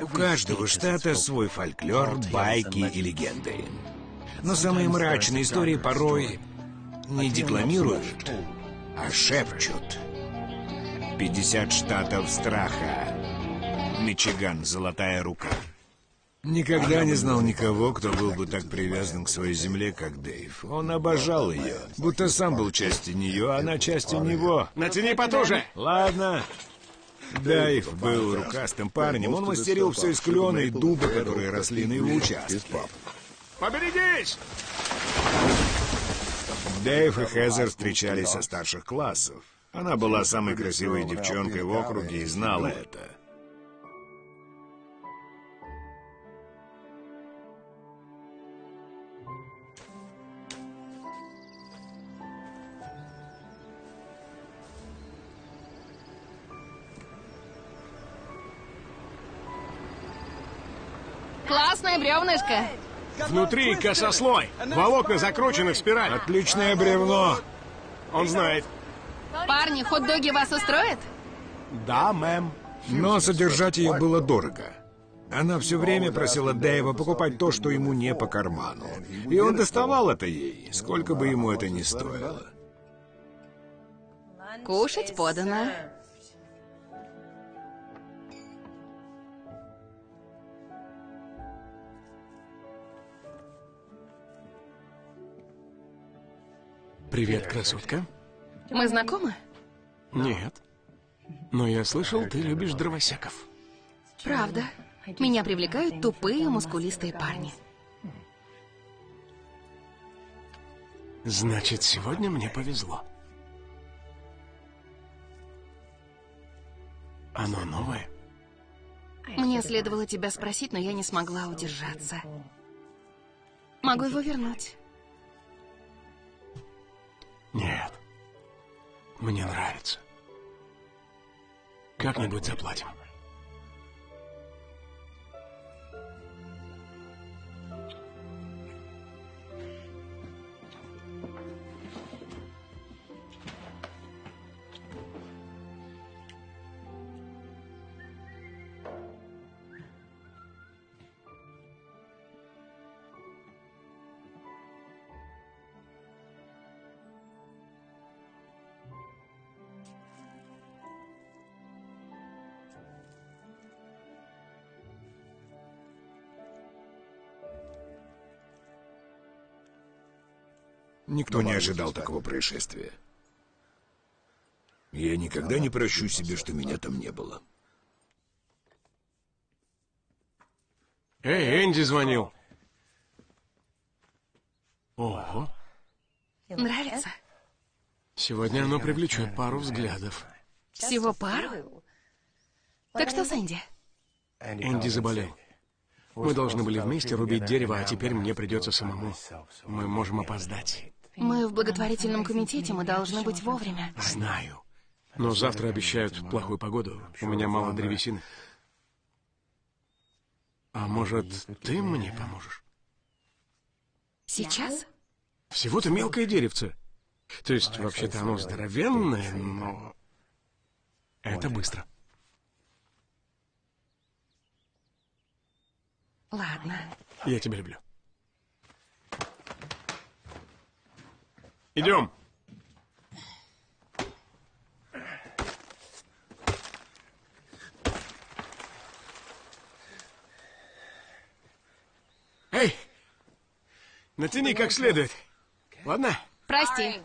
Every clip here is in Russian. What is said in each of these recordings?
У каждого штата свой фольклор, байки и легенды. Но самые мрачные истории порой не декламируют, а шепчут. 50 штатов страха. Мичиган, золотая рука. Никогда не знал никого, кто был бы так привязан к своей земле, как Дэйв. Он обожал ее, будто сам был частью нее, а она частью него. Натяни потуже! Ладно. Дэйв был рукастым парнем. Он мастерил все из клена и дуба, которые росли на его участке. Поберегись! Дэйв и Хезер встречались со старших классов. Она была самой красивой девчонкой в округе и знала это. Классная бревнышко. Внутри косослой. Волокна закручены в спираль. Отличное бревно. Он знает. Парни, хот-доги вас устроят? Да, мэм. Но содержать ее было дорого. Она все время просила Дэйва покупать то, что ему не по карману. И он доставал это ей, сколько бы ему это ни стоило. Кушать подано. Привет, красотка. Мы знакомы? Нет. Но я слышал, ты любишь дровосеков. Правда. Меня привлекают тупые, мускулистые парни. Значит, сегодня мне повезло. Оно новое? Мне следовало тебя спросить, но я не смогла удержаться. Могу его вернуть. Нет. Мне нравится. Как-нибудь заплатим. Никто не ожидал такого происшествия. Я никогда не прощу себе, что меня там не было. Эй, Энди звонил. Ого. Нравится? Сегодня оно привлечет пару взглядов. Всего пару? Так что с Энди? Энди заболел. Мы должны были вместе рубить дерево, а теперь мне придется самому. Мы можем опоздать. Мы в благотворительном комитете, мы должны быть вовремя. Знаю. Но завтра обещают плохую погоду. У меня мало древесины. А может, ты мне поможешь? Сейчас? Всего-то мелкое деревце. То есть, вообще-то оно здоровенное, но... Это быстро. Ладно. Я тебя люблю. Идем. Эй, натяни как следует. Ладно? Прости.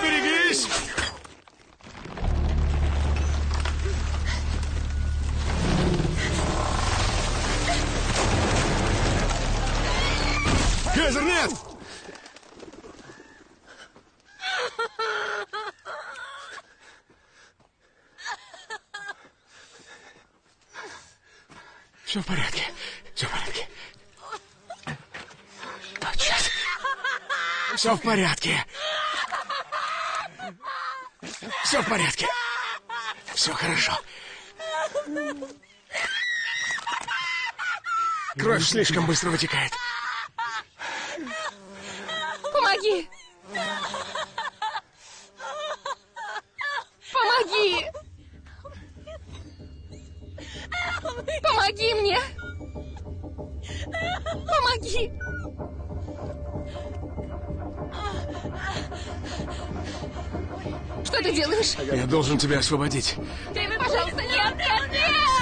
Поберегись! Хезер, нет! Все в порядке. Все в порядке. А, черт. Все в порядке. Все в порядке. Все хорошо. Кровь слишком быстро вытекает. Помоги! Помоги! Помоги мне! Помоги! Что ты делаешь? Я должен тебя освободить. Пожалуйста, нет, нет, нет!